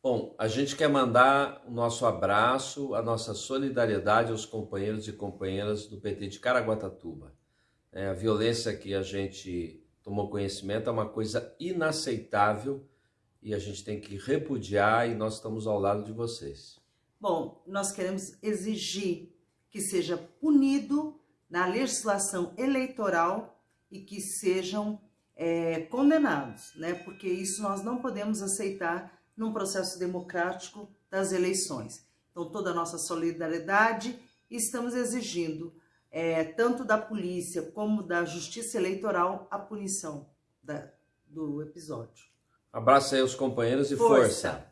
Bom, a gente quer mandar o nosso abraço, a nossa solidariedade aos companheiros e companheiras do PT de Caraguatatuba. É, a violência que a gente tomou conhecimento é uma coisa inaceitável e a gente tem que repudiar e nós estamos ao lado de vocês. Bom, nós queremos exigir que seja punido na legislação eleitoral e que sejam é, condenados, né? Porque isso nós não podemos aceitar num processo democrático das eleições. Então, toda a nossa solidariedade estamos exigindo, é, tanto da polícia como da justiça eleitoral, a punição da, do episódio. Abraço aí aos companheiros e força. força.